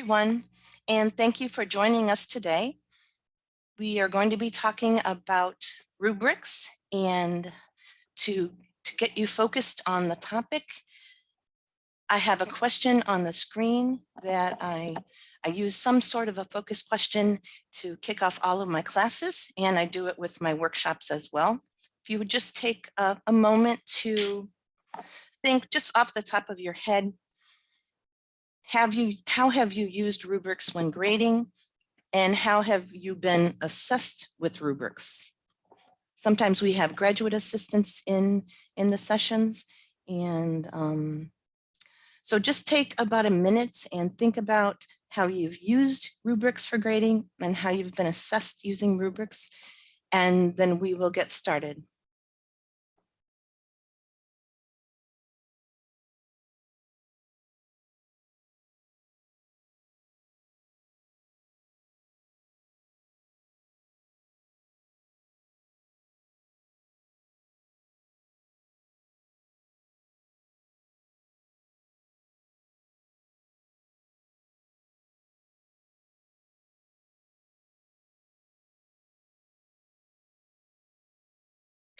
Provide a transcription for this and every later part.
everyone, and thank you for joining us today. We are going to be talking about rubrics and to, to get you focused on the topic, I have a question on the screen that I, I use some sort of a focus question to kick off all of my classes, and I do it with my workshops as well. If you would just take a, a moment to think just off the top of your head, have you, how have you used rubrics when grading? And how have you been assessed with rubrics? Sometimes we have graduate assistants in, in the sessions and um, so just take about a minute and think about how you've used rubrics for grading and how you've been assessed using rubrics, and then we will get started.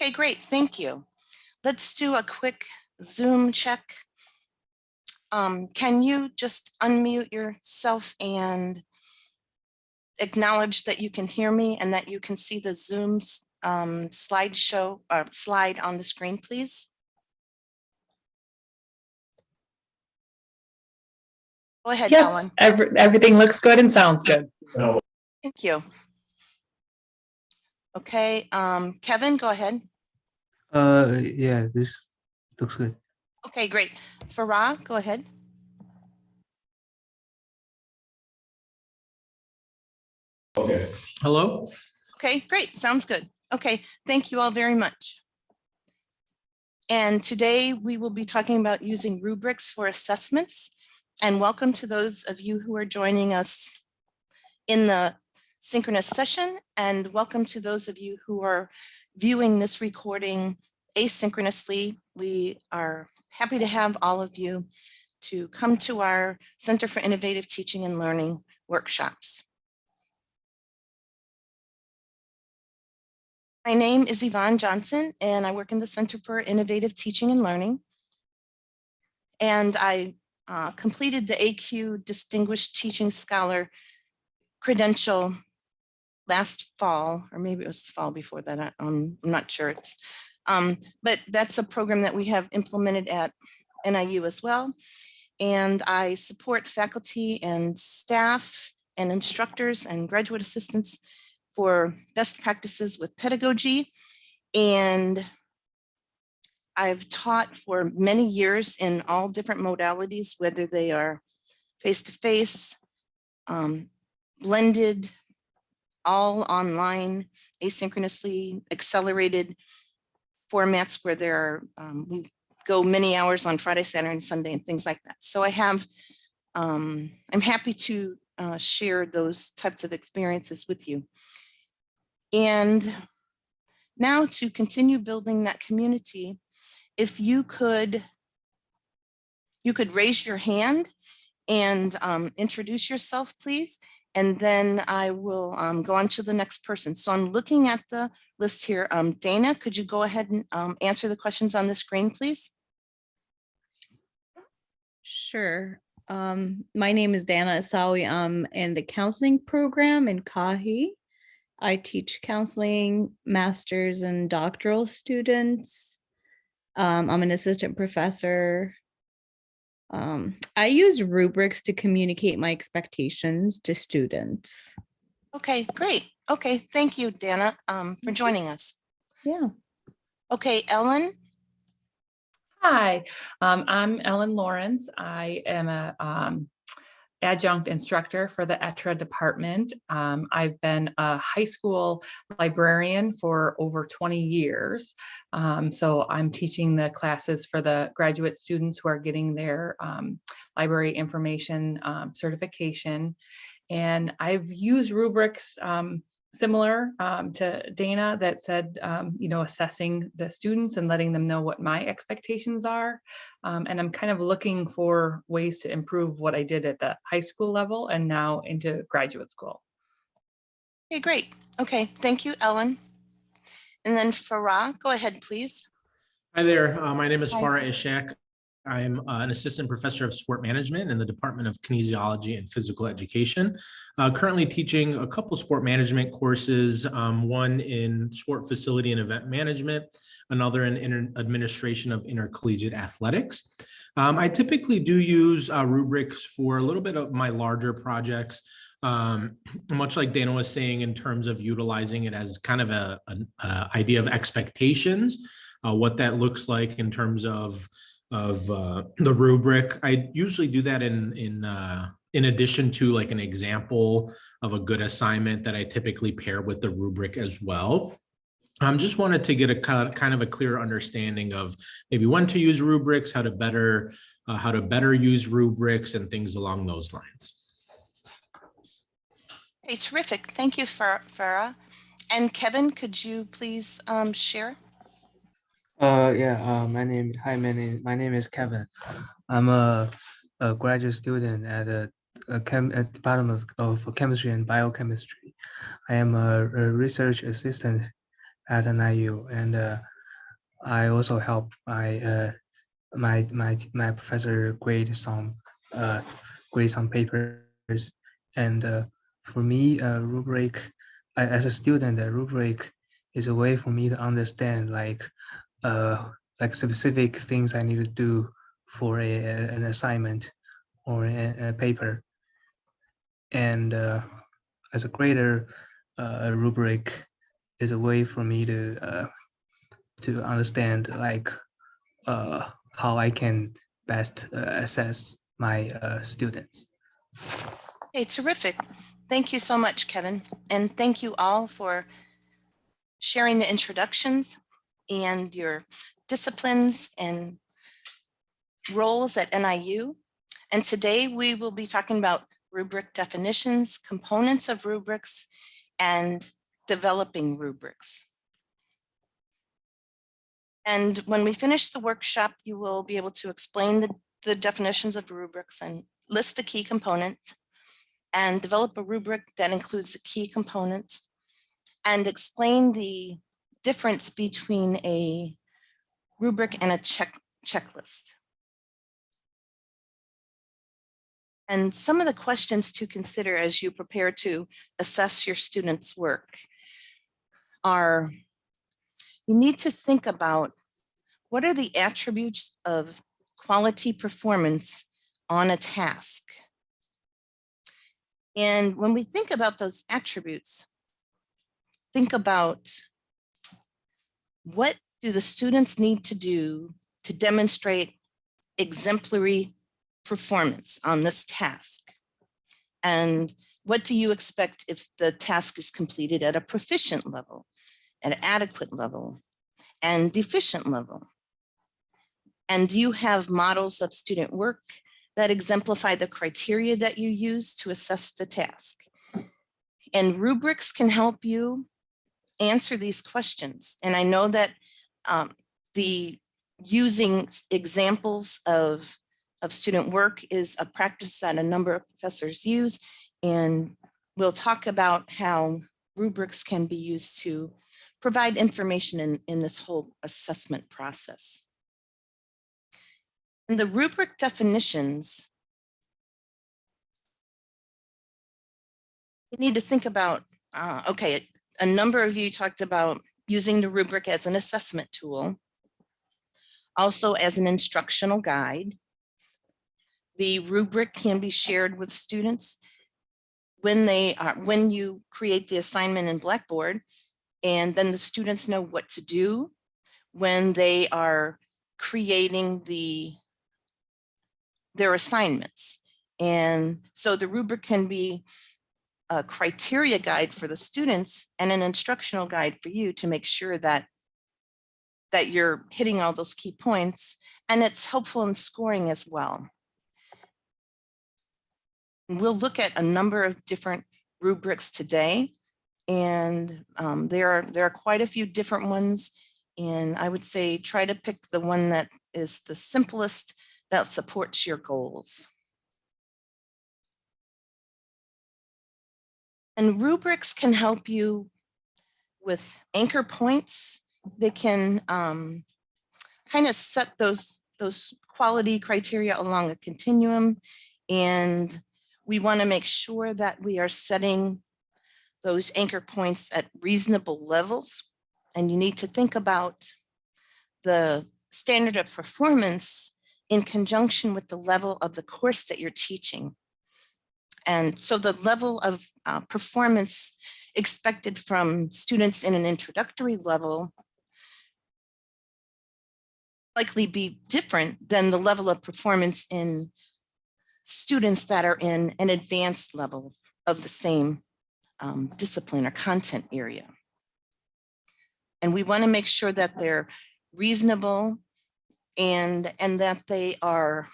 Okay, great. Thank you. Let's do a quick Zoom check. Um, can you just unmute yourself and acknowledge that you can hear me and that you can see the Zoom um, slideshow or slide on the screen, please? Go ahead, Yes, Ellen. every, everything looks good and sounds good. Thank you. Okay, um, Kevin, go ahead. Uh, yeah, this looks good. Okay, great. Farah, go ahead. Okay. Hello? Okay, great. Sounds good. Okay, thank you all very much. And today we will be talking about using rubrics for assessments. And welcome to those of you who are joining us in the synchronous session. And welcome to those of you who are viewing this recording asynchronously. We are happy to have all of you to come to our Center for Innovative Teaching and Learning workshops. My name is Yvonne Johnson, and I work in the Center for Innovative Teaching and Learning. And I uh, completed the AQ Distinguished Teaching Scholar credential last fall, or maybe it was the fall before that. I, um, I'm not sure. It's, um, but that's a program that we have implemented at NIU as well. And I support faculty and staff and instructors and graduate assistants for best practices with pedagogy. And I've taught for many years in all different modalities, whether they are face-to-face, -face, um, blended, all online, asynchronously accelerated formats where there are, um, we go many hours on Friday, Saturday, and Sunday and things like that. So I have, um, I'm happy to uh, share those types of experiences with you. And now to continue building that community, if you could, you could raise your hand and um, introduce yourself, please. And then I will um, go on to the next person. So I'm looking at the list here. Um, Dana, could you go ahead and um, answer the questions on the screen, please? Sure. Um, my name is Dana Asawi. I'm in the counseling program in Kahi. I teach counseling, masters and doctoral students. Um, I'm an assistant professor. Um, I use rubrics to communicate my expectations to students. Okay, great. Okay, thank you, Dana, um, for joining us. Yeah. Okay, Ellen. Hi, um, I'm Ellen Lawrence. I am a um, adjunct instructor for the ETRA department. Um, I've been a high school librarian for over 20 years. Um, so I'm teaching the classes for the graduate students who are getting their um, library information um, certification. And I've used rubrics um, similar um, to Dana that said, um, you know, assessing the students and letting them know what my expectations are. Um, and I'm kind of looking for ways to improve what I did at the high school level and now into graduate school. Okay, great. Okay, thank you, Ellen. And then Farah, go ahead, please. Hi there, uh, my name is Hi. Farah Ishak. I'm uh, an assistant professor of sport management in the Department of Kinesiology and Physical Education. Uh, Currently teaching a couple sport management courses, um, one in sport facility and event management, another in administration of intercollegiate athletics. Um, I typically do use uh, rubrics for a little bit of my larger projects. Um, much like Dana was saying in terms of utilizing it as kind of an uh, idea of expectations uh, what that looks like in terms of of uh, the rubric. I usually do that in in uh, in addition to like an example of a good assignment that I typically pair with the rubric as well. Um, just wanted to get a ki- kind of a clear understanding of maybe when to use rubrics, how to better uh, how to better use rubrics and things along those lines. Hey, terrific. Thank you, Far- Farah. And Kevin, could you please um, share? Uh, yeah, uh, my name, hi, my name, my name is Kevin. I'm a, a graduate student at the a chem, at Department of, of Chemistry and Biochemistry. I am a, a research assistant at NIU and, uh, I also help my, uh, my, my, my professor grade some, uh, grade some papers. And, uh, for me, a rubric, as a student, a rubric is a way for me to understand like uh, like specific things I need to do for a, an assignment or a, a paper. And uh, as a grader, uh, rubric is a way for me to uh, to understand like uh, how I can best uh, assess my uh, students. Hey, terrific. Thank you so much, Kevin. And thank you all for sharing the introductions and your disciplines and roles at NIU. And today we will be talking about rubric definitions, components of rubrics, and developing rubrics. And when we finish the workshop, you will be able to explain the, the definitions of rubrics and list the key components and develop a rubric that includes the key components and explain the difference between a rubric and a check checklist. And some of the questions to consider as you prepare to assess your students' work are you need to think about what are the attributes of quality performance on a task. And when we think about those attributes, think about what do the students need to do to demonstrate exemplary performance on this task? And what do you expect if the task is completed at a proficient level, at an adequate level, and deficient level? And do you have models of student work that exemplify the criteria that you use to assess the task? And rubrics can help you answer these questions. And I know that um, the using examples of, of student work is a practice that a number of professors use. And we'll talk about how rubrics can be used to provide information in, in this whole assessment process. And the rubric definitions we need to think about, uh, okay, a number of you talked about using the rubric as an assessment tool, also as an instructional guide. The rubric can be shared with students when they are, when you create the assignment in Blackboard, and then the students know what to do when they are creating the their assignments. And so the rubric can be a criteria guide for the students and an instructional guide for you to make sure that that you're hitting all those key points and it's helpful in scoring as well. We'll look at a number of different rubrics today And um, there are, there are quite a few different ones. And I would say try to pick the one that is the simplest that supports your goals. And rubrics can help you with anchor points. They can um, kind of set those, those quality criteria along a continuum. And we want to make sure that we are setting those anchor points at reasonable levels. And you need to think about the standard of performance in conjunction with the level of the course that you're teaching. And so the level of uh, performance expected from students in an introductory level likely be different than the level of performance in students that are in an advanced level of the same um, discipline or content area. And we want to make sure that they're reasonable and, and that they are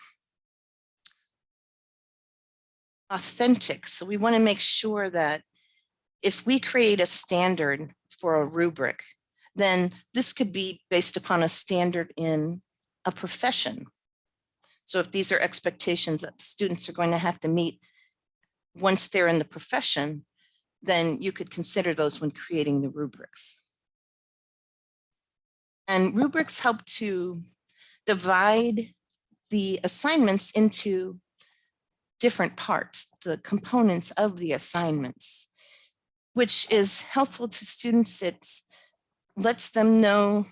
authentic. So we want to make sure that if we create a standard for a rubric, then this could be based upon a standard in a profession. So if these are expectations that students are going to have to meet once they're in the profession, then you could consider those when creating the rubrics. And rubrics help to divide the assignments into different parts, the components of the assignments, which is helpful to students. It lets them know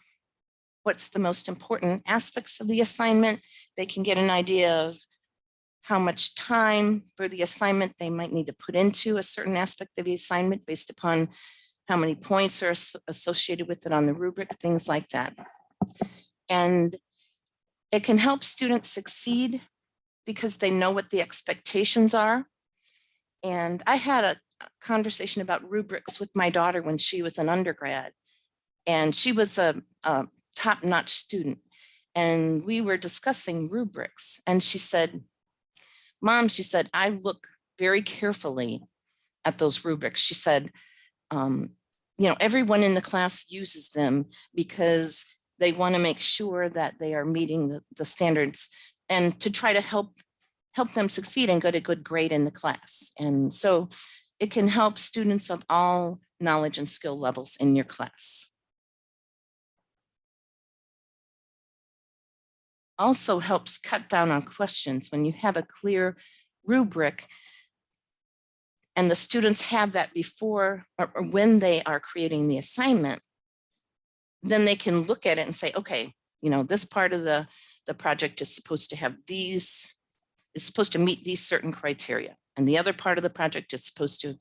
what's the most important aspects of the assignment. They can get an idea of how much time for the assignment they might need to put into a certain aspect of the assignment based upon how many points are associated with it on the rubric, things like that. And it can help students succeed because they know what the expectations are. And I had a conversation about rubrics with my daughter when she was an undergrad. And she was a, a top-notch student. And we were discussing rubrics. And she said, Mom, she said, I look very carefully at those rubrics. She said, um, you know, everyone in the class uses them because they want to make sure that they are meeting the, the standards and to try to help help them succeed and get a good grade in the class. And so it can help students of all knowledge and skill levels in your class. Also helps cut down on questions when you have a clear rubric and the students have that before or, when they are creating the assignment, then they can look at it and say, okay, you know, this part of the, the project is supposed to have these, is supposed to meet these certain criteria. And the other part of the project is supposed to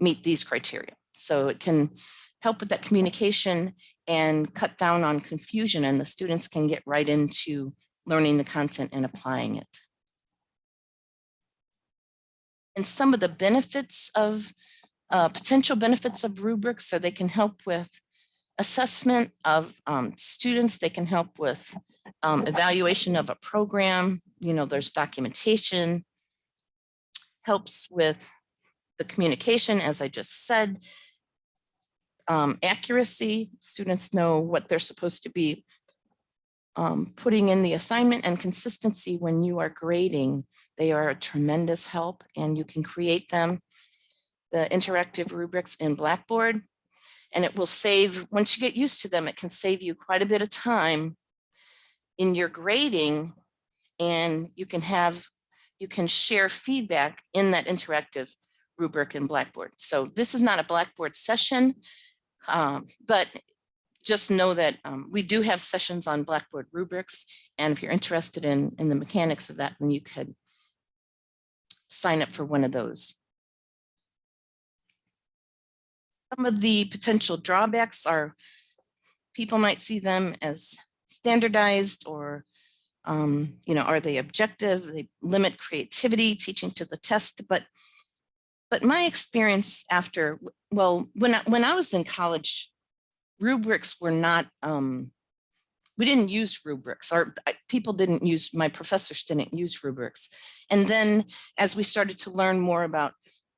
meet these criteria. So it can help with that communication and cut down on confusion and the students can get right into learning the content and applying it. And some of the benefits of uh, potential benefits of rubrics so they can help with assessment of um, students. They can help with um, evaluation of a program. You know, there's documentation, helps with the communication, as I just said, um, accuracy. Students know what they're supposed to be um, putting in the assignment and consistency when you are grading. They are a tremendous help and you can create them, the interactive rubrics in Blackboard. And it will save, once you get used to them, it can save you quite a bit of time in your grading and you can have, you can share feedback in that interactive rubric in Blackboard. So this is not a Blackboard session, um, but just know that um, we do have sessions on Blackboard rubrics. And if you're interested in, in the mechanics of that, then you could sign up for one of those. Some of the potential drawbacks are people might see them as standardized or, um, you know, are they objective? They limit creativity, teaching to the test, but but my experience after, well, when I, when I was in college, rubrics were not, um, we didn't use rubrics or people didn't use, my professors didn't use rubrics. And then as we started to learn more about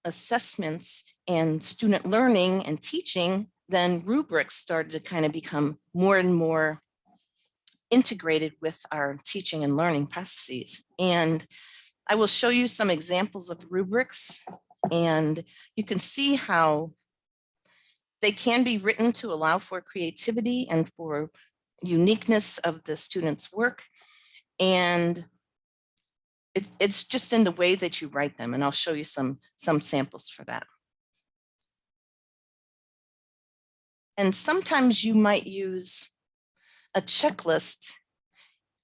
assessments and student learning and teaching, then rubrics started to kind of become more and more integrated with our teaching and learning processes. And I will show you some examples of rubrics and you can see how they can be written to allow for creativity and for uniqueness of the student's work. And it- it's just in the way that you write them, and I'll show you some, some samples for that. And sometimes you might use a checklist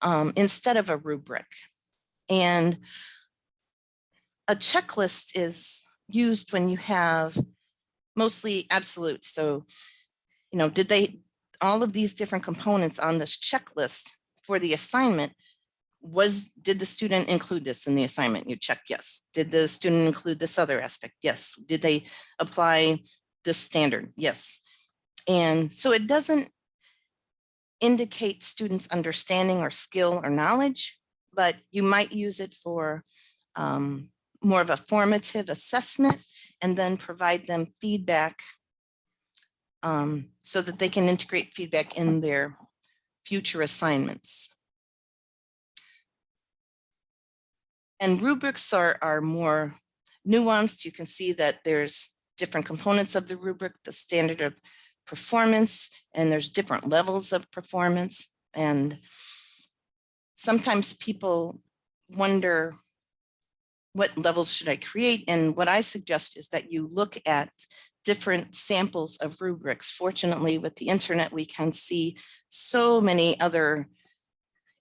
um, instead of a rubric. And a checklist is used when you have mostly absolute. So, you know, did they, all of these different components on this checklist for the assignment, was, did the student include this in the assignment? You check yes. Did the student include this other aspect? Yes. Did they apply this standard? Yes. And so it doesn't indicate students' understanding or skill or knowledge, but you might use it for um, more of a formative assessment and then provide them feedback um, so that they can integrate feedback in their future assignments. And rubrics are, are more nuanced. You can see that there's different components of the rubric, the standard of performance, and there's different levels of performance. And sometimes people wonder, what levels should I create? And what I suggest is that you look at different samples of rubrics. Fortunately, with the internet, we can see so many other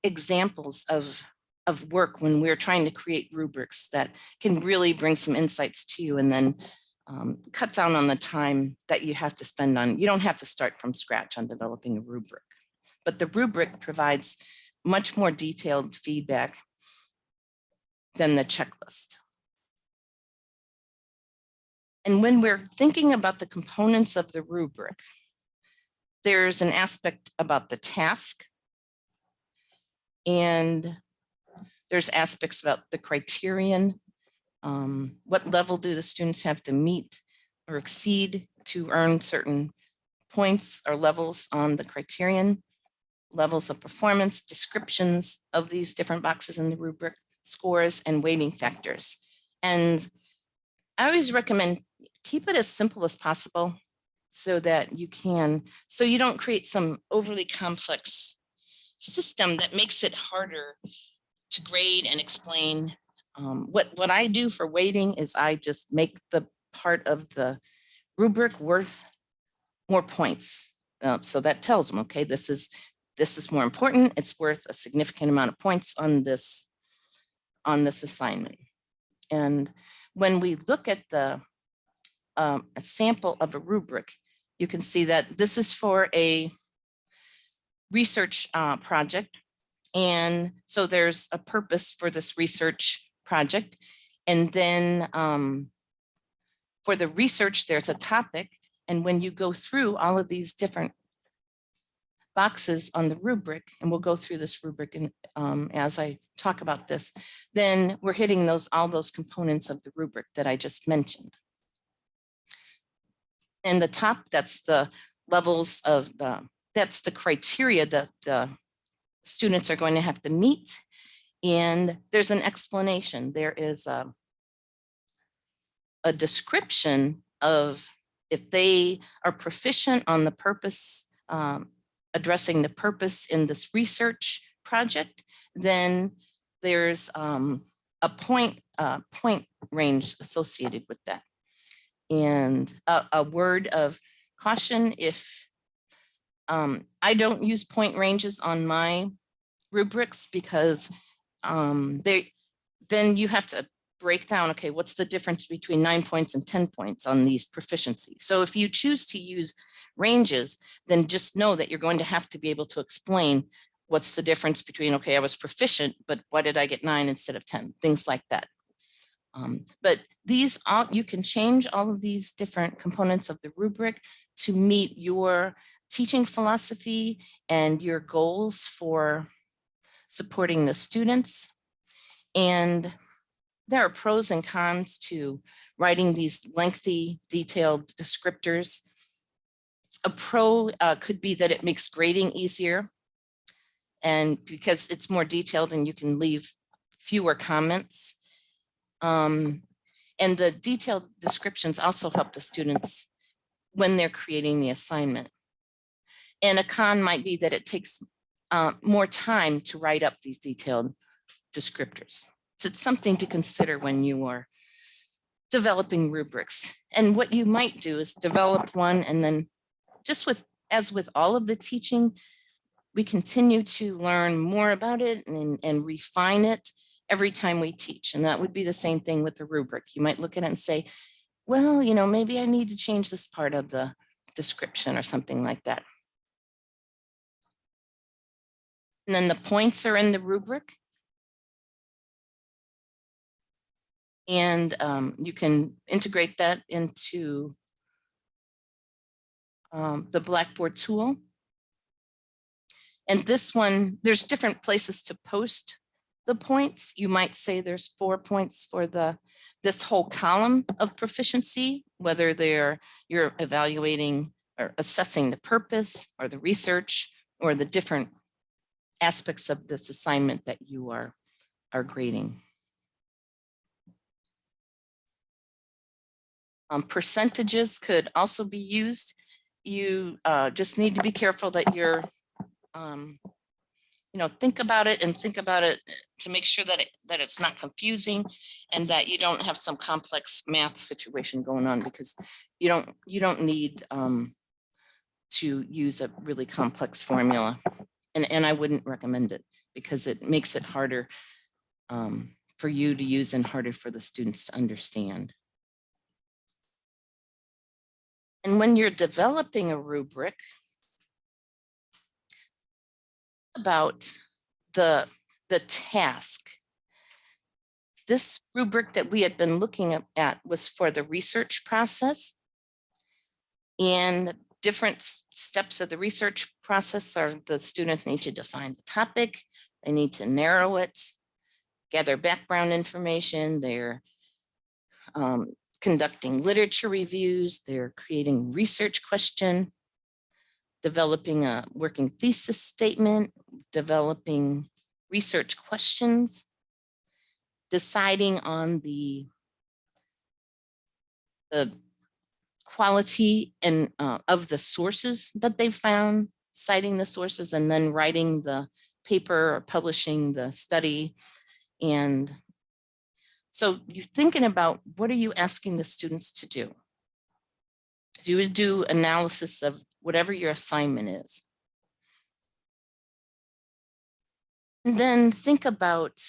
examples of, of work when we're trying to create rubrics that can really bring some insights to you and then um, cut down on the time that you have to spend on, you don't have to start from scratch on developing a rubric. But the rubric provides much more detailed feedback than the checklist. And when we're thinking about the components of the rubric, there's an aspect about the task. And there's aspects about the criterion. Um, what level do the students have to meet or exceed to earn certain points or levels on the criterion, levels of performance, descriptions of these different boxes in the rubric, scores and weighting factors. And I always recommend keep it as simple as possible so that you can, so you don't create some overly complex system that makes it harder to grade and explain. Um, what, what I do for weighting is I just make the part of the rubric worth more points. Uh, so that tells them, okay, this is, this is more important. It's worth a significant amount of points on this, on this assignment. And when we look at the um, a sample of a rubric, you can see that this is for a research uh, project. And so there's a purpose for this research project. And then um, for the research, there's a topic. And when you go through all of these different boxes on the rubric, and we'll go through this rubric and um, as I talk about this, then we're hitting those all those components of the rubric that I just mentioned. And the top, that's the levels of the, that's the criteria that the students are going to have to meet. And there's an explanation. There is a, a description of if they are proficient on the purpose, um, addressing the purpose in this research project, then there's um, a point, uh, point range associated with that. And a, a word of caution, if um, I don't use point ranges on my rubrics because um, they, then you have to break down, okay, what's the difference between nine points and 10 points on these proficiencies? So if you choose to use ranges, then just know that you're going to have to be able to explain what's the difference between, okay, I was proficient, but why did I get nine instead of 10? Things like that. Um, but these, all you can change all of these different components of the rubric to meet your teaching philosophy and your goals for supporting the students. And there are pros and cons to writing these lengthy detailed descriptors. A pro uh, could be that it makes grading easier. And because it's more detailed and you can leave fewer comments. Um, and the detailed descriptions also help the students when they're creating the assignment. And a con might be that it takes uh, more time to write up these detailed descriptors. So it's something to consider when you are developing rubrics. And what you might do is develop one and then just with, as with all of the teaching, we continue to learn more about it and, and refine it every time we teach. And that would be the same thing with the rubric. You might look at it and say, well, you know, maybe I need to change this part of the description or something like that. And then the points are in the rubric. And um, you can integrate that into um, the Blackboard tool. And this one, there's different places to post the points. You might say there's four points for the this whole column of proficiency, whether they're you're evaluating or assessing the purpose or the research or the different aspects of this assignment that you are are grading. Um, percentages could also be used. You uh, just need to be careful that you're, um, you know, think about it and think about it to make sure that it that it's not confusing and that you don't have some complex math situation going on because you don't you don't need um, to use a really complex formula. And, and I wouldn't recommend it because it makes it harder um, for you to use and harder for the students to understand. And when you're developing a rubric about the, the task, this rubric that we had been looking at- at was for the research process. And different steps of the research process are the students need to define the topic, they need to narrow it, gather background information, they're um, conducting literature reviews, they're creating research question, developing a working thesis statement, developing research questions, deciding on the the quality and uh, of the sources that they found, citing the sources and then writing the paper or publishing the study. And so you're thinking about what are you asking the students to do? You would do analysis of whatever your assignment is. And then think about,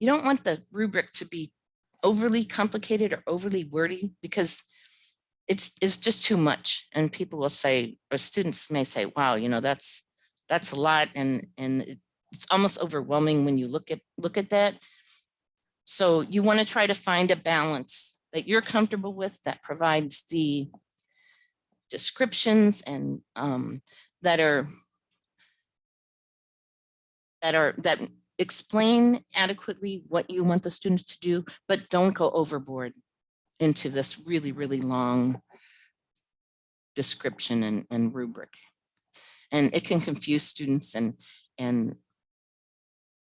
you don't want the rubric to be overly complicated or overly wordy because it's, it's just too much. And people will say, or students may say, wow, you know, that's, that's a lot. And, and it's almost overwhelming when you look at, look at that. So you want to try to find a balance that you're comfortable with that provides the descriptions and um, that are that are that explain adequately what you want the students to do, but don't go overboard into this really, really long description and, and rubric. And it can confuse students and and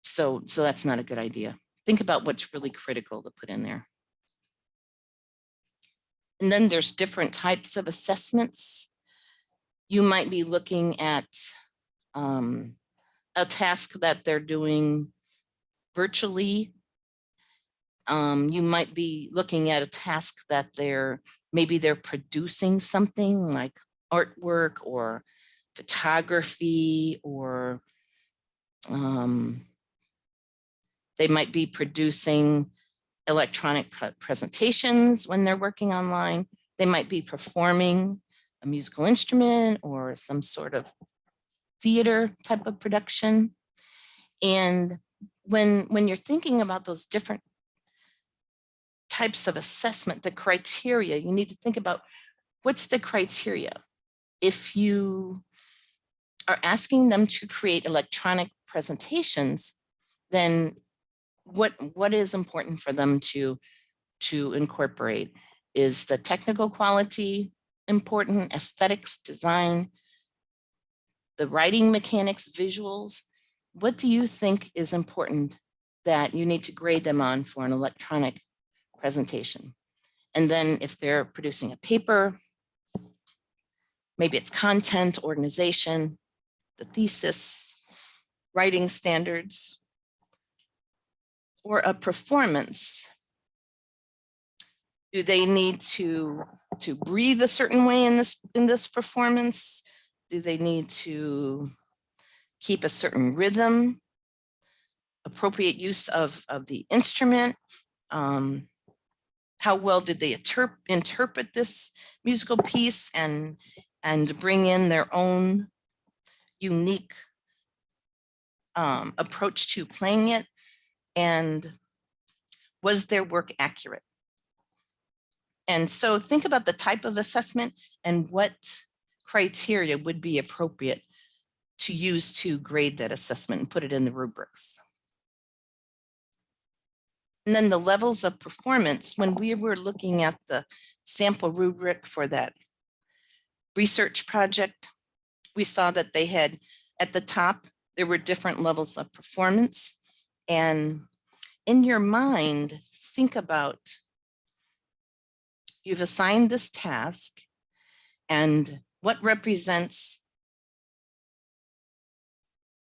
so so that's not a good idea. Think about what's really critical to put in there. And then there's different types of assessments. You might be looking at um, a task that they're doing virtually. Um, you might be looking at a task that they're, maybe they're producing something like artwork or photography or um, they might be producing electronic pre- presentations when they're working online. They might be performing a musical instrument or some sort of theater type of production. And when, when you're thinking about those different types of assessment, the criteria, you need to think about what's the criteria? If you are asking them to create electronic presentations, then what, what is important for them to, to incorporate? Is the technical quality important, aesthetics, design, the writing mechanics, visuals? What do you think is important that you need to grade them on for an electronic presentation? And then if they're producing a paper, maybe it's content, organization, the thesis, writing standards, or a performance. Do they need to, to breathe a certain way in this, in this performance? Do they need to keep a certain rhythm? Appropriate use of, of the instrument? Um, how well did they interp- interpret this musical piece and, and bring in their own unique um, approach to playing it? And was their work accurate? And so think about the type of assessment and what criteria would be appropriate to use to grade that assessment and put it in the rubrics. And then the levels of performance, when we were looking at the sample rubric for that research project, we saw that they had at the top, there were different levels of performance. And in your mind, think about you've assigned this task and what represents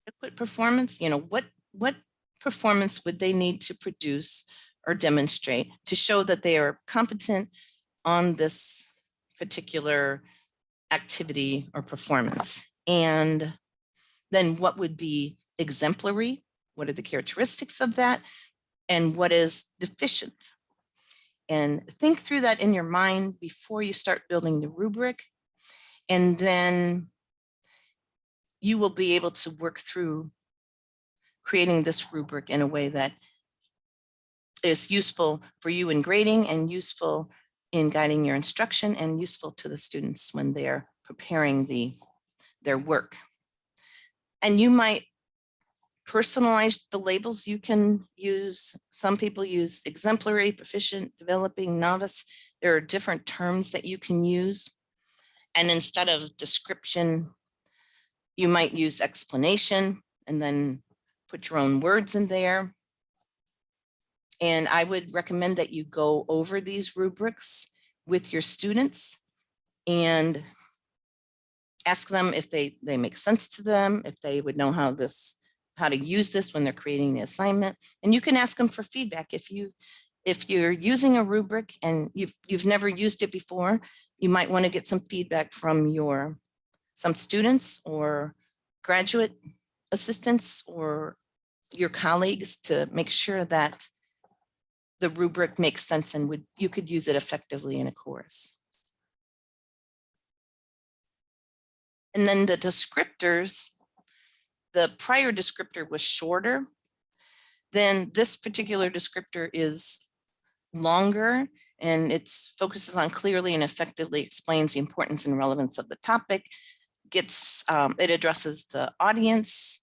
adequate performance, you know, what, what performance would they need to produce or demonstrate to show that they are competent on this particular activity or performance? And then what would be exemplary? What are the characteristics of that? And what is deficient? And think through that in your mind before you start building the rubric. And then you will be able to work through creating this rubric in a way that is useful for you in grading and useful in guiding your instruction and useful to the students when they're preparing the their work. And you might personalize the labels you can use. Some people use exemplary, proficient, developing, novice. There are different terms that you can use. And instead of description, you might use explanation and then put your own words in there. And I would recommend that you go over these rubrics with your students and ask them if they, they make sense to them, if they would know how this, how to use this when they're creating the assignment. And you can ask them for feedback. If you, if you're using a rubric and you've, you've never used it before, you might want to get some feedback from your, some students or graduate assistants or your colleagues to make sure that the rubric makes sense and would, you could use it effectively in a course. And then the descriptors, the prior descriptor was shorter. Then this particular descriptor is longer and it focuses on clearly and effectively explains the importance and relevance of the topic, gets, um, it addresses the audience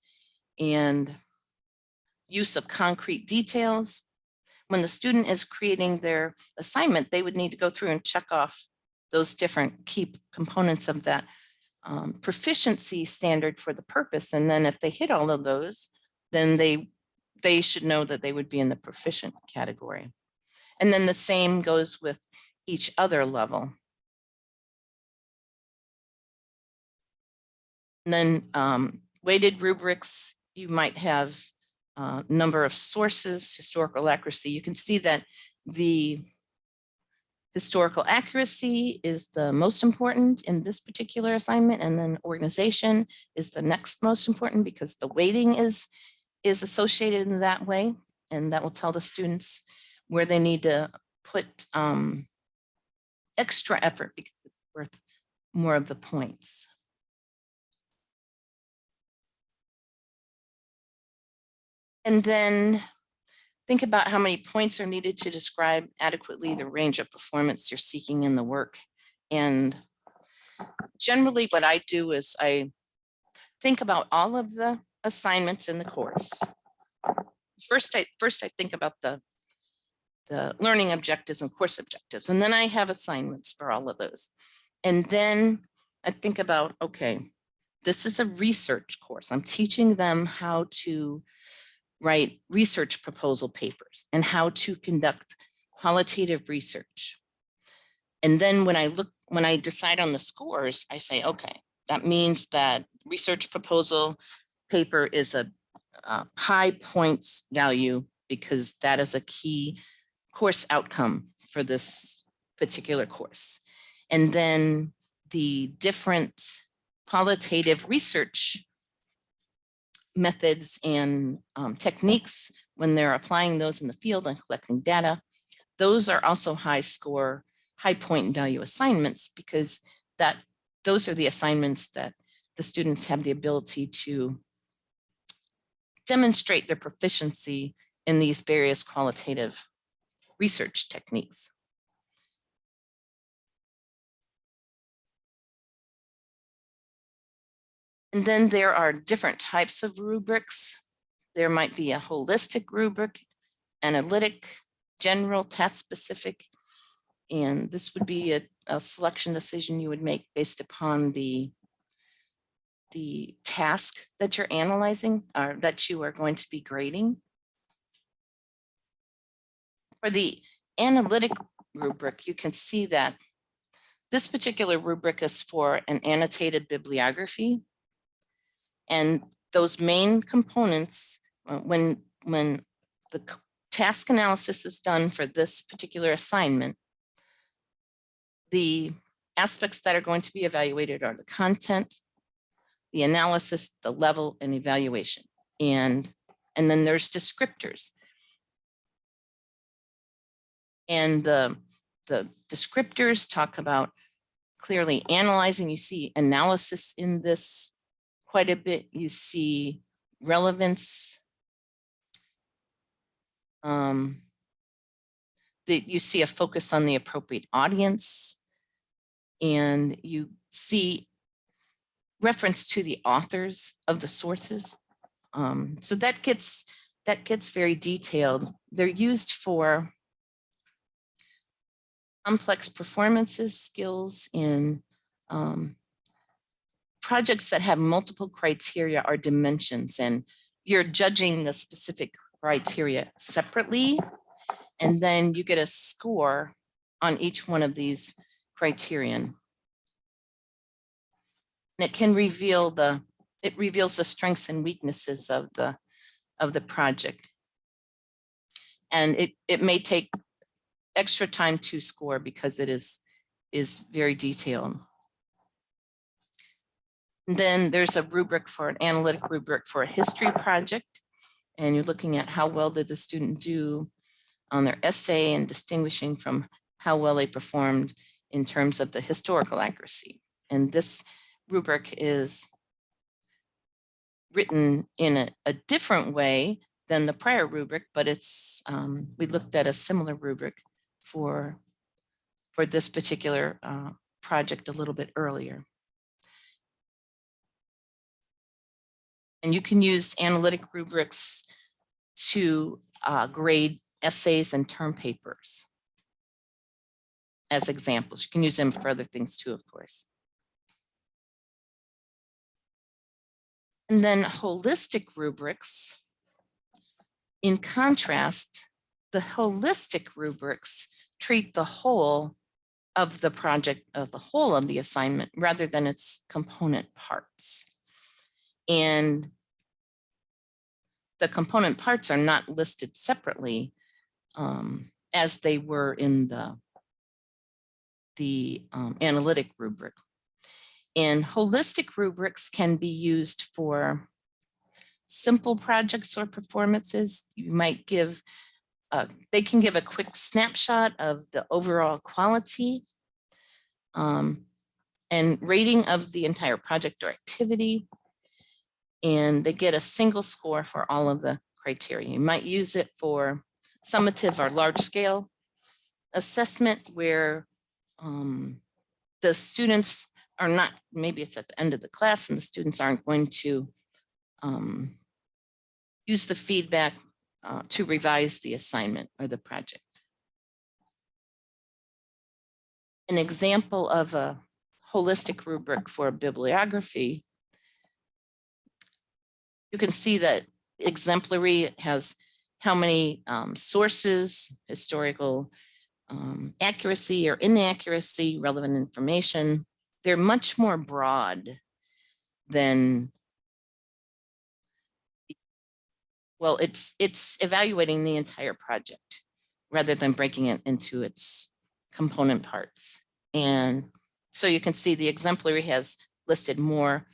and use of concrete details. When the student is creating their assignment, they would need to go through and check off those different key components of that um, proficiency standard for the purpose. And then if they hit all of those, then they, they should know that they would be in the proficient category. And then the same goes with each other level. And then um, weighted rubrics, you might have uh, number of sources, historical accuracy. You can see that the historical accuracy is the most important in this particular assignment, and then organization is the next most important because the weighting is, is associated in that way. And that will tell the students where they need to put um, extra effort because it's worth more of the points. And then think about how many points are needed to describe adequately the range of performance you're seeking in the work. And generally what I do is I think about all of the assignments in the course. first I, first I think about the, the learning objectives and course objectives, and then I have assignments for all of those. And then I think about, okay, this is a research course. I'm teaching them how to write research proposal papers and how to conduct qualitative research. And then when I look, when I decide on the scores, I say, okay, that means that research proposal paper is a high points value because that is a key course outcome for this particular course. And then the different qualitative research methods and um, techniques when they're applying those in the field and collecting data. Those are also high score, high point value assignments because that those are the assignments that the students have the ability to demonstrate their proficiency in these various qualitative research techniques. And then there are different types of rubrics. There might be a holistic rubric, analytic, general, task specific. And this would be a, a selection decision you would make based upon the the task that you're analyzing or that you are going to be grading. For the analytic rubric, you can see that this particular rubric is for an annotated bibliography. And those main components, uh, when, when the task analysis is done for this particular assignment, the aspects that are going to be evaluated are the content, the analysis, the level and evaluation. And, and then there's descriptors. And the, the descriptors talk about clearly analyzing, you see analysis in this quite a bit. You see relevance. Um, that you see a focus on the appropriate audience. And you see reference to the authors of the sources. Um, so that gets that gets very detailed. They're used for complex performances, skills in um, projects that have multiple criteria or dimensions, and you're judging the specific criteria separately, and then you get a score on each one of these criterion. And it can reveal the, it reveals the strengths and weaknesses of the, of the project. And it, it may take extra time to score because it is, is very detailed. Then there's a rubric for an analytic rubric for a history project. And you're looking at how well did the student do on their essay and distinguishing from how well they performed in terms of the historical accuracy. And this rubric is written in a, a different way than the prior rubric, but it's, um, we looked at a similar rubric for, for this particular uh, project a little bit earlier. And you can use analytic rubrics to uh, grade essays and term papers as examples. You can use them for other things too, of course. And then holistic rubrics. In contrast, the holistic rubrics treat the whole of the project, of the whole of the assignment, rather than its component parts. And the component parts are not listed separately um, as they were in the, the um, analytic rubric. And holistic rubrics can be used for simple projects or performances. You might give, uh, they can give a quick snapshot of the overall quality um, and rating of the entire project or activity. And they get a single score for all of the criteria. You might use it for summative or large scale assessment where um, the students are not, maybe it's at the end of the class and the students aren't going to um, use the feedback uh, to revise the assignment or the project. An example of a holistic rubric for a bibliography. You can see that exemplary has how many um, sources, historical um, accuracy or inaccuracy, relevant information. They're much more broad than well, it's it's evaluating the entire project rather than breaking it into its component parts. And so you can see the exemplary has listed more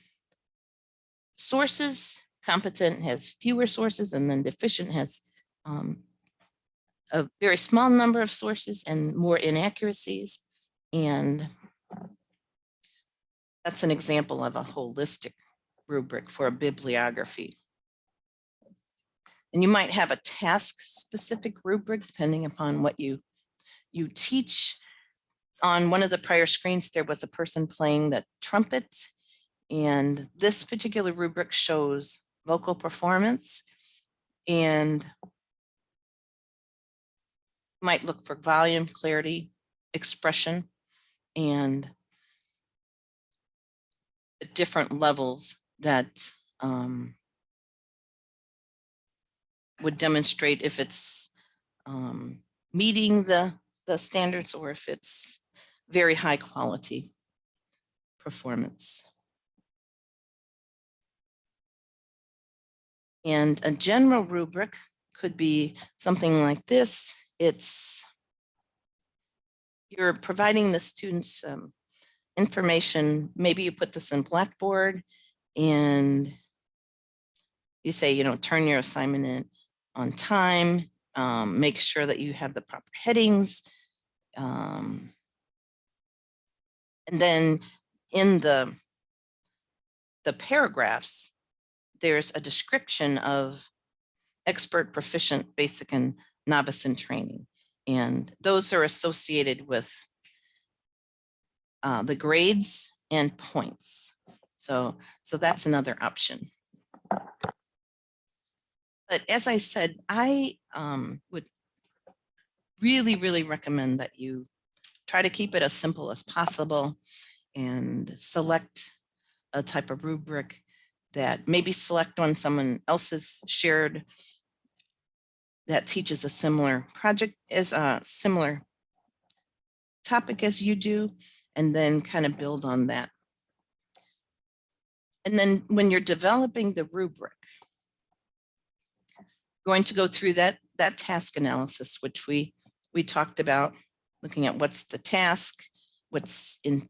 sources, competent has fewer sources, and then deficient has um, a very small number of sources and more inaccuracies. And that's an example of a holistic rubric for a bibliography. And you might have a task specific rubric depending upon what you you teach. On one of the prior screens, there was a person playing the trumpet. And this particular rubric shows vocal performance and might look for volume, clarity, expression, and different levels that um, would demonstrate if it's um, meeting the, the standards or if it's very high quality performance. And a general rubric could be something like this. It's you're providing the students um, information. Maybe you put this in Blackboard and you say, you know, turn your assignment in on time, um, make sure that you have the proper headings. Um, and then in the, the paragraphs, there's a description of expert, proficient, basic, and novice in training. And those are associated with uh, the grades and points. So, so that's another option. But as I said, I um, would really, really recommend that you try to keep it as simple as possible and select a type of rubric that maybe select one someone else has shared that teaches a similar project as a uh, similar topic as you do, and then kind of build on that. And then when you're developing the rubric, going to go through that, that task analysis, which we, we talked about, looking at what's the task, what's in,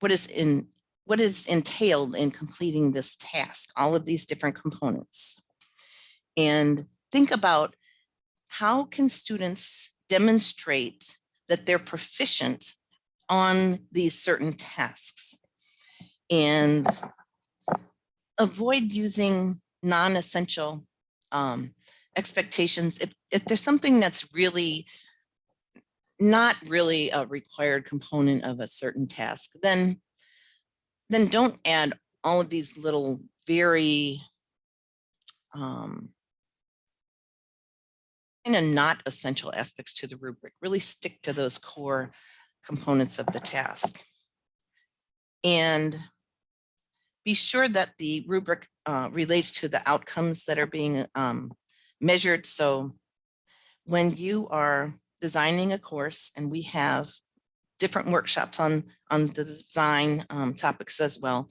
what is in, what is entailed in completing this task, all of these different components. And think about how can students demonstrate that they're proficient on these certain tasks and avoid using non-essential um, expectations. If, if there's something that's really not really a required component of a certain task, then, then don't add all of these little very um, kind of not essential aspects to the rubric. Really stick to those core components of the task. And be sure that the rubric uh, relates to the outcomes that are being um, measured. So when you are designing a course and we have different workshops on, on the design um, topics as well,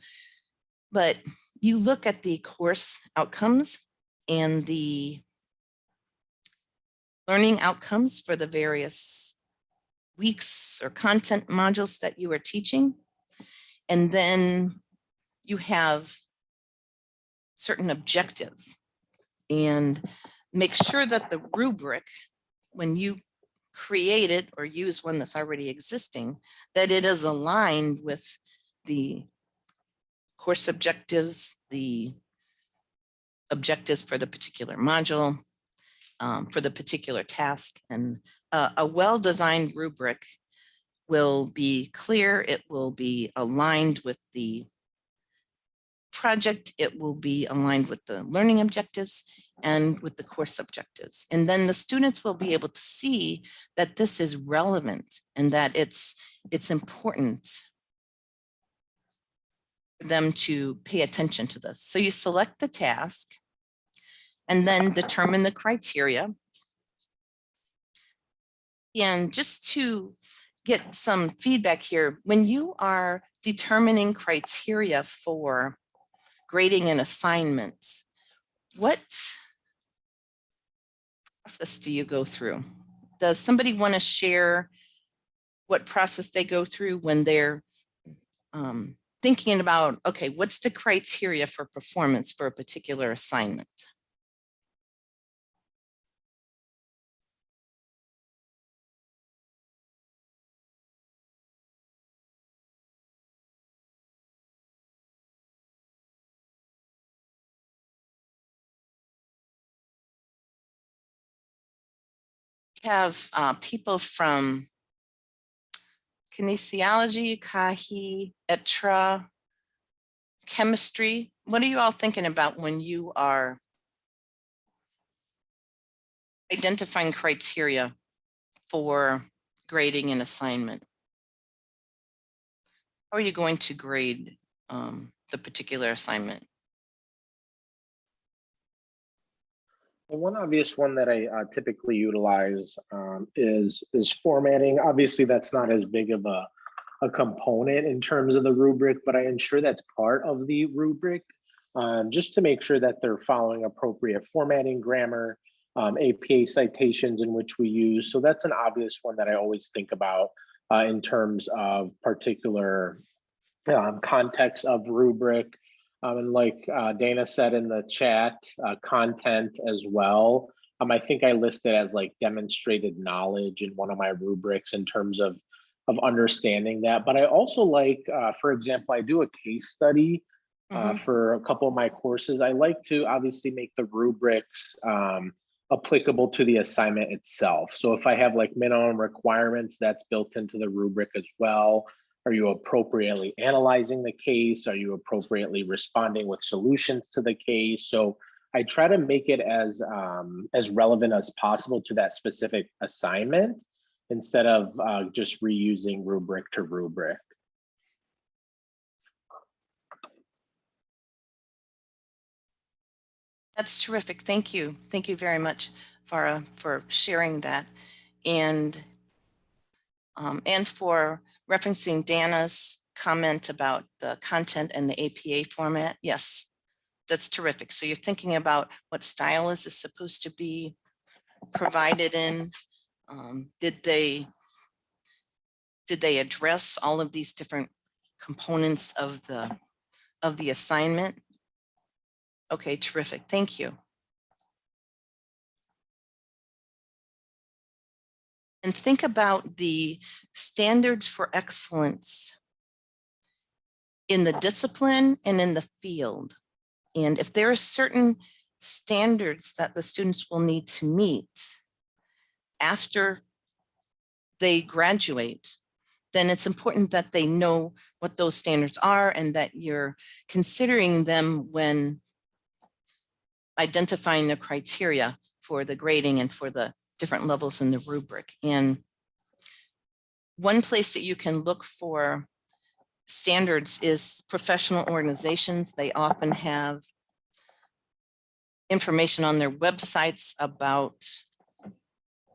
but you look at the course outcomes and the learning outcomes for the various weeks or content modules that you are teaching. And then you have certain objectives and make sure that the rubric, when you create it or use one that's already existing, that it is aligned with the course objectives, the objectives for the particular module, um, for the particular task. And uh, a well-designed rubric will be clear, it will be aligned with the project, it will be aligned with the learning objectives and with the course objectives. And then the students will be able to see that this is relevant and that it's, it's important for them to pay attention to this. So you select the task and then determine the criteria. And just to get some feedback here, when you are determining criteria for grading and assignments, what process do you go through? Does somebody want to share what process they go through when they're um, thinking about, okay, what's the criteria for performance for a particular assignment? Have uh, people from kinesiology, Kahi, Etra, chemistry. What are you all thinking about when you are identifying criteria for grading an assignment? How are you going to grade um, the particular assignment? One obvious one that I uh, typically utilize um, is is formatting. Obviously, that's not as big of a a component in terms of the rubric, but I ensure that's part of the rubric um, just to make sure that they're following appropriate formatting, grammar, um, APA citations in which we use. So that's an obvious one that I always think about uh, in terms of particular um, context of rubric. Um, and like uh, Dana said in the chat, uh, content as well. Um, I think I listed as like demonstrated knowledge in one of my rubrics in terms of of understanding that. But I also like, uh, for example, I do a case study uh, Mhm. for a couple of my courses. I like to obviously make the rubrics um, applicable to the assignment itself. So if I have like minimum requirements, that's built into the rubric as well. Are you appropriately analyzing the case? Are you appropriately responding with solutions to the case? So I try to make it as um, as relevant as possible to that specific assignment instead of uh, just reusing rubric to rubric. That's terrific. Thank you. Thank you very much, Farah, for sharing that. And, um, and for referencing Dana's comment about the content and the APA format. Yes, that's terrific. So you're thinking about what style is this supposed to be provided in? Um, Did they, did they address all of these different components of the, of the assignment? Okay, terrific. Thank you. And think about the standards for excellence in the discipline and in the field. And if there are certain standards that the students will need to meet after they graduate, then it's important that they know what those standards are and that you're considering them when identifying the criteria for the grading and for the different levels in the rubric. And one place that you can look for standards is professional organizations. They often have information on their websites about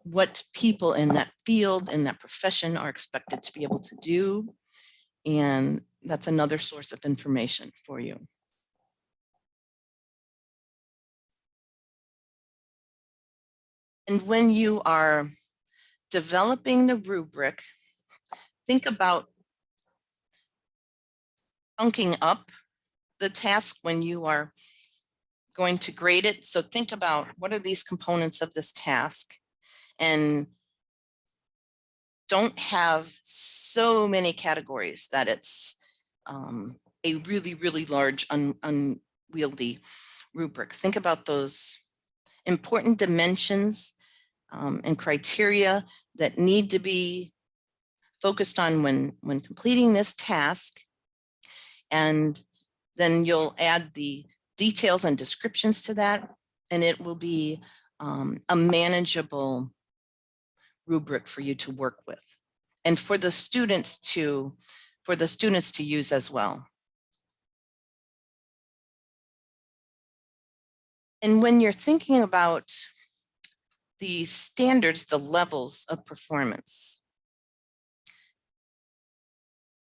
what people in that field, in that profession are expected to be able to do. And that's another source of information for you. And when you are developing the rubric, think about chunking up the task when you are going to grade it. So think about what are these components of this task? And don't have so many categories that it's um, a really, really large un unwieldy rubric. Think about those important dimensions um, and criteria that need to be focused on when, when completing this task. And then you'll add the details and descriptions to that, and it will be um, a manageable rubric for you to work with and for the students to, for the students to use as well. And when you're thinking about the standards, the levels of performance,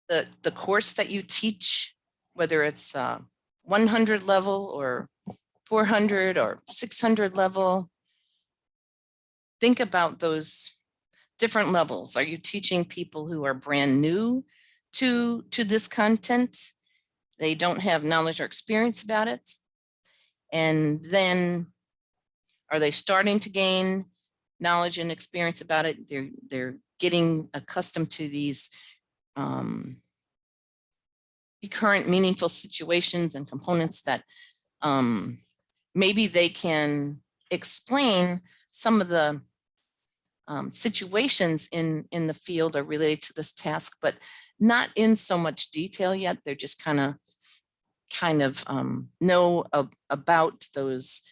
the, the course that you teach, whether it's uh, 100 level or 400 or 600 level, think about those different levels. Are you teaching people who are brand new to, to this content? They don't have knowledge or experience about it. And then are they starting to gain knowledge and experience about it? They're, they're getting accustomed to these um, current meaningful situations and components that um, maybe they can explain some of the um, situations in, in the field are related to this task, but not in so much detail yet. They're just kind of kind of um, know ab- about those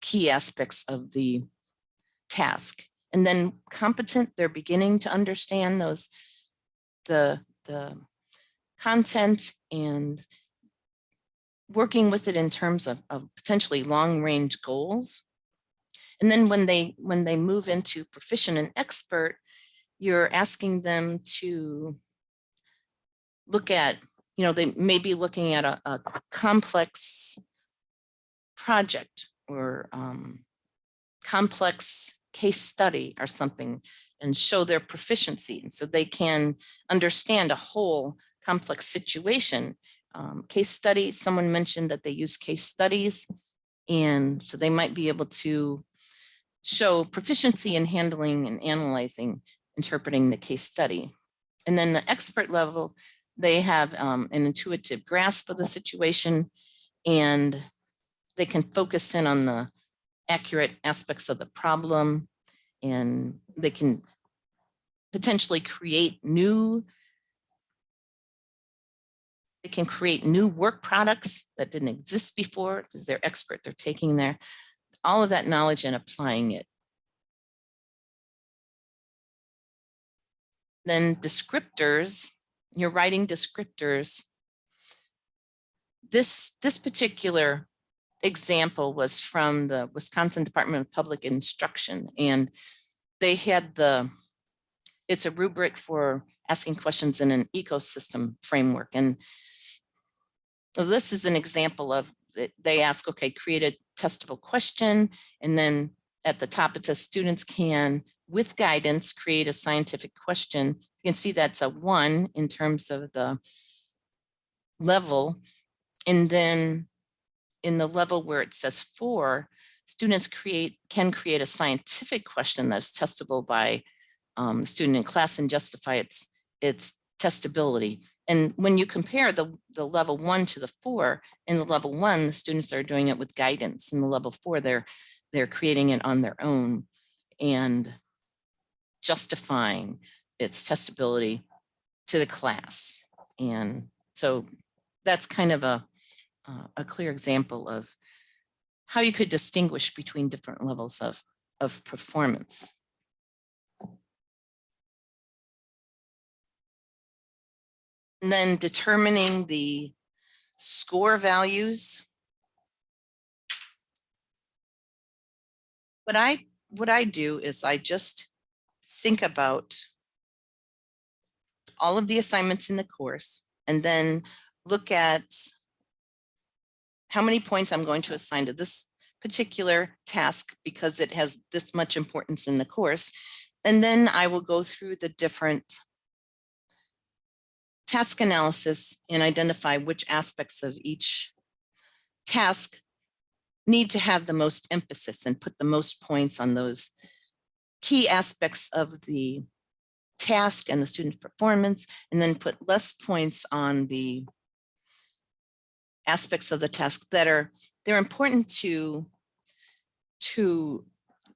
key aspects of the task. And then competent, they're beginning to understand those, the, the content and working with it in terms of, of potentially long range goals. And then when they when they move into proficient and expert, you're asking them to look at, you know, they may be looking at a, a complex project or um, complex case study or something and show their proficiency. And so they can understand a whole complex situation. Um, case study, someone mentioned that they use case studies. And so they might be able to show proficiency in handling and analyzing, interpreting the case study. And then the expert level, they have um, an intuitive grasp of the situation and they can focus in on the accurate aspects of the problem and they can potentially create new they can create new work products that didn't exist before because they're expert. They're taking their all of that knowledge and applying it. Then descriptors, you're writing descriptors. This, this particular example was from the Wisconsin Department of Public Instruction and they had the, it's a rubric for asking questions in an ecosystem framework. And so this is an example of, they ask, okay, create a testable question. And then at the top, it says students can, with guidance, create a scientific question. You can see that's a one in terms of the level. And then in the level where it says four, students create can create a scientific question that's testable by um, student in class and justify its its testability. And when you compare the, the level one to the four, in the level one, the students are doing it with guidance. In the level four, they're, they're creating it on their own and justifying its testability to the class. And so that's kind of a, uh, a clear example of how you could distinguish between different levels of, of performance. And then determining the score values. What I, what I do is I just think about all of the assignments in the course and then look at how many points I'm going to assign to this particular task because it has this much importance in the course. And then I will go through the different task analysis and identify which aspects of each task need to have the most emphasis and put the most points on those key aspects of the task and the student performance, and then put less points on the aspects of the task that are, they're important to, to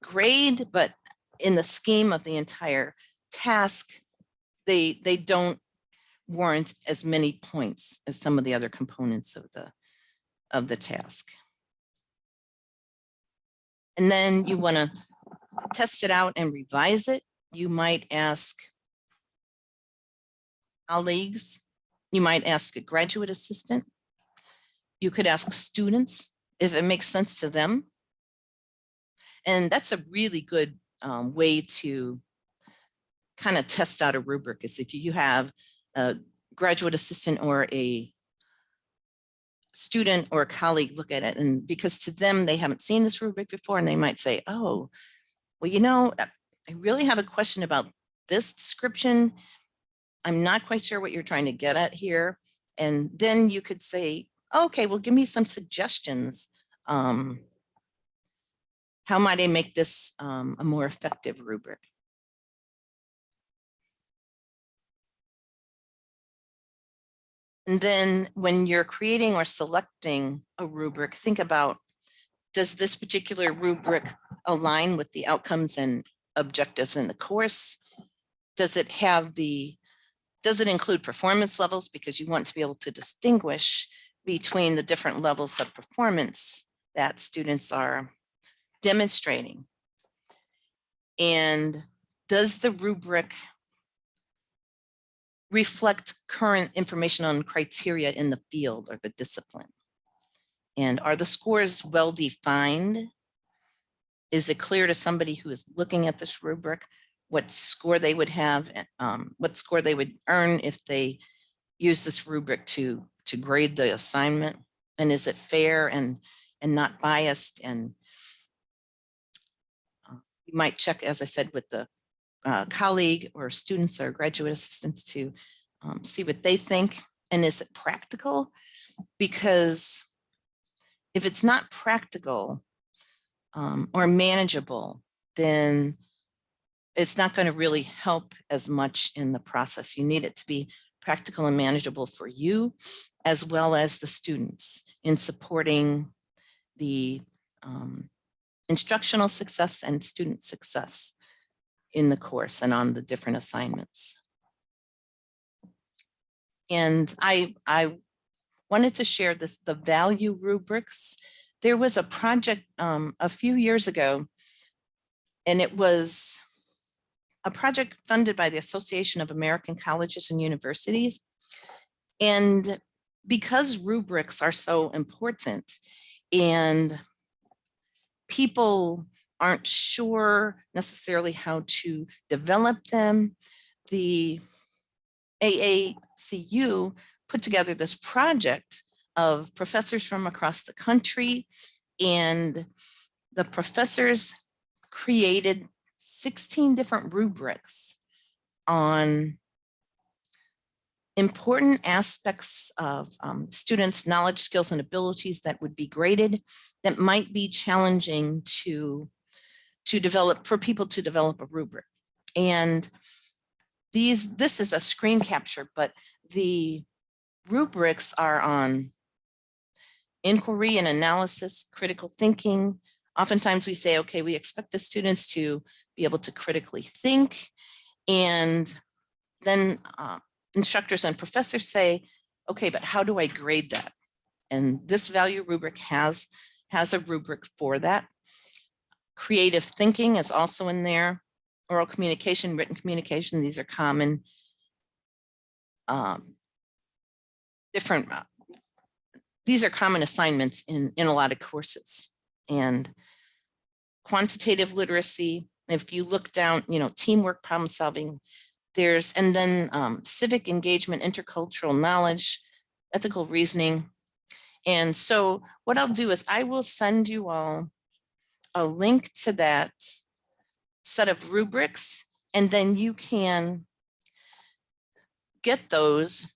grade, but in the scheme of the entire task, they, they don't warrant as many points as some of the other components of the, of the task. And then you want to test it out and revise it. You might ask colleagues, you might ask a graduate assistant. You could ask students if it makes sense to them. And that's a really good um, way to kind of test out a rubric is if you have a graduate assistant or a student or a colleague look at it and because to them, they haven't seen this rubric before and they might say, oh, well, you know, uh, I really have a question about this description. I'm not quite sure what you're trying to get at here. And then you could say, okay, well, give me some suggestions. Um, how might I make this um, a more effective rubric? And then when you're creating or selecting a rubric, think about, does this particular rubric align with the outcomes and objectives in the course? Does it have the, does it include performance levels? Because you want to be able to distinguish between the different levels of performance that students are demonstrating. And does the rubric reflect current information on criteria in the field or the discipline? And are the scores well defined? Is it clear to somebody who is looking at this rubric what score they would have, um, what score they would earn if they use this rubric to, to grade the assignment? And is it fair and, and not biased? And uh, you might check, as I said, with the uh, colleague or students or graduate assistants to um, see what they think. And is it practical? Because if it's not practical um, or manageable, then it's not going to really help as much in the process. You need it to be practical and manageable for you as well as the students in supporting the um, instructional success and student success in the course and on the different assignments. And I, I wanted to share this, the value rubrics. There was a project um, a few years ago, and it was a project funded by the Association of American Colleges and Universities. And because rubrics are so important and people aren't sure necessarily how to develop them, the AACU put together this project of professors from across the country and the professors created 16 different rubrics on important aspects of um, students' knowledge, skills, and abilities that would be graded that might be challenging to, to develop, for people to develop a rubric. And these, this is a screen capture, but the rubrics are on inquiry and analysis, critical thinking. Oftentimes we say, okay, we expect the students to be able to critically think. And then uh, instructors and professors say, okay, but how do I grade that? And this value rubric has, has a rubric for that. Creative thinking is also in there. Oral communication, written communication, these are common. Um, different, uh, these are common assignments in, in a lot of courses. And quantitative literacy, if you look down, you know, teamwork, problem solving, there's, and then um, civic engagement, intercultural knowledge, ethical reasoning. And so what I'll do is I will send you all a link to that set of rubrics, and then you can get those.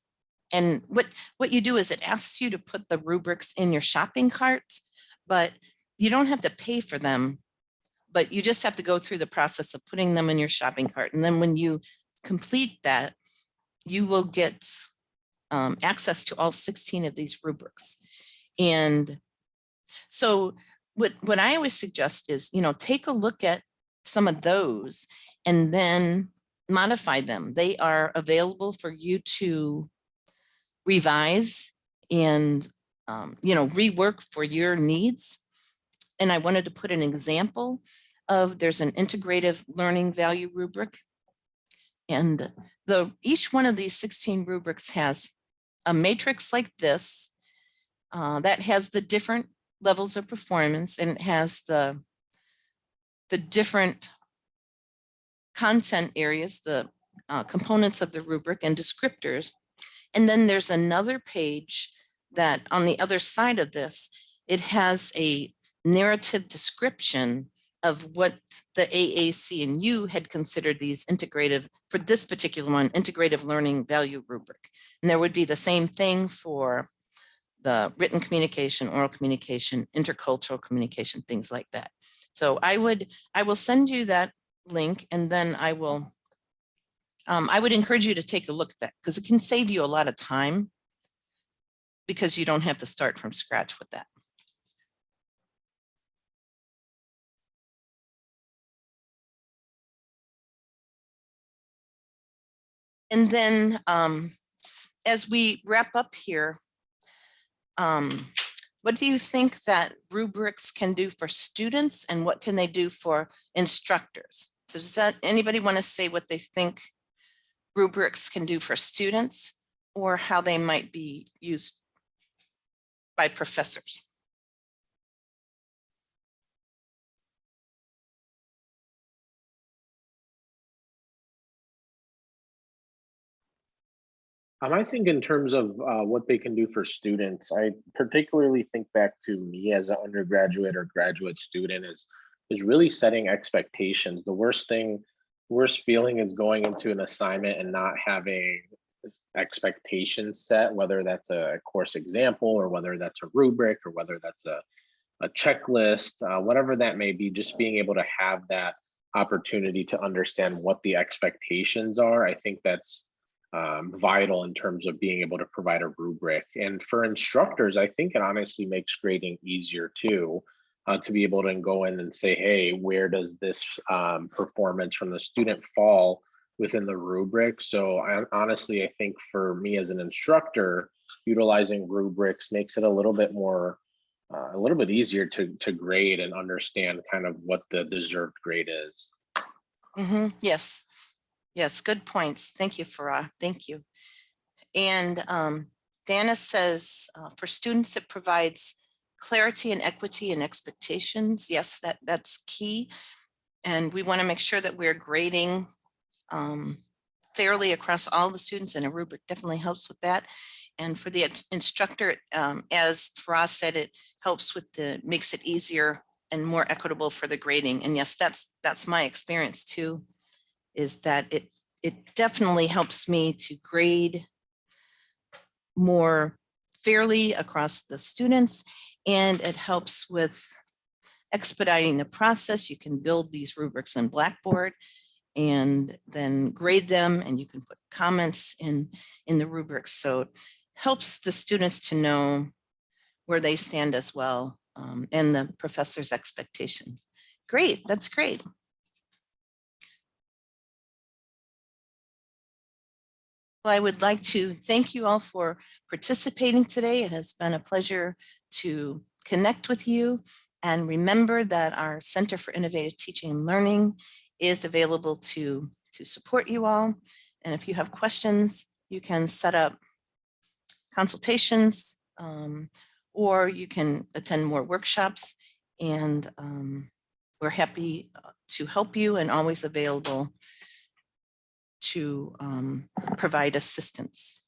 And what, what you do is it asks you to put the rubrics in your shopping carts, but you don't have to pay for them but you just have to go through the process of putting them in your shopping cart. And then when you complete that, you will get um, access to all 16 of these rubrics. And so what, what I always suggest is, you know, take a look at some of those and then modify them. They are available for you to revise and, um, you know, rework for your needs. And I wanted to put an example of, there's an integrative learning value rubric. And the, each one of these 16 rubrics has a matrix like this uh, that has the different levels of performance and it has the the different content areas, the uh, components of the rubric and descriptors. And then there's another page that on the other side of this, it has a narrative description of what the AAC&U had considered these integrative, for this particular one, integrative learning value rubric. And there would be the same thing for the written communication, oral communication, intercultural communication, things like that. So I would, I will send you that link and then I will, um, I would encourage you to take a look at that because it can save you a lot of time because you don't have to start from scratch with that. And then um, as we wrap up here, um, what do you think that rubrics can do for students and what can they do for instructors? So does that, anybody want to say what they think rubrics can do for students or how they might be used by professors? Um, I think in terms of uh, what they can do for students, I particularly think back to me as an undergraduate or graduate student is is really setting expectations. The worst thing, worst feeling is going into an assignment and not having expectations set, whether that's a course example or whether that's a rubric or whether that's a, a checklist, uh, whatever that may be, just being able to have that opportunity to understand what the expectations are. I think that's um, vital in terms of being able to provide a rubric. And for instructors, I think it honestly makes grading easier too, uh, to be able to go in and say, hey, where does this um, performance from the student fall within the rubric? So I, honestly, I think for me as an instructor, utilizing rubrics makes it a little bit more, uh, a little bit easier to, to grade and understand kind of what the deserved grade is. Mhm, Yes, yes, good points. Thank you, Farah. Thank you. And um, Dana says, uh, for students, it provides clarity and equity and expectations. Yes, that that's key. And we want to make sure that we're grading um, fairly across all the students and a rubric definitely helps with that. And for the ins- instructor, um, as Faraz said, it helps with the, makes it easier and more equitable for the grading. And yes, that's, that's my experience too, is that it, it definitely helps me to grade more fairly across the students and it helps with expediting the process. You can build these rubrics in Blackboard and then grade them and you can put comments in, in the rubrics. So it helps the students to know where they stand as well um, and the professor's expectations. Great, that's great. Well, I would like to thank you all for participating today. It has been a pleasure to connect with you. And remember that our Center for Innovative Teaching and Learning is available to, to support you all. And if you have questions, you can set up consultations um, or you can attend more workshops and um, we're happy uh, to help you and always available to um, provide assistance.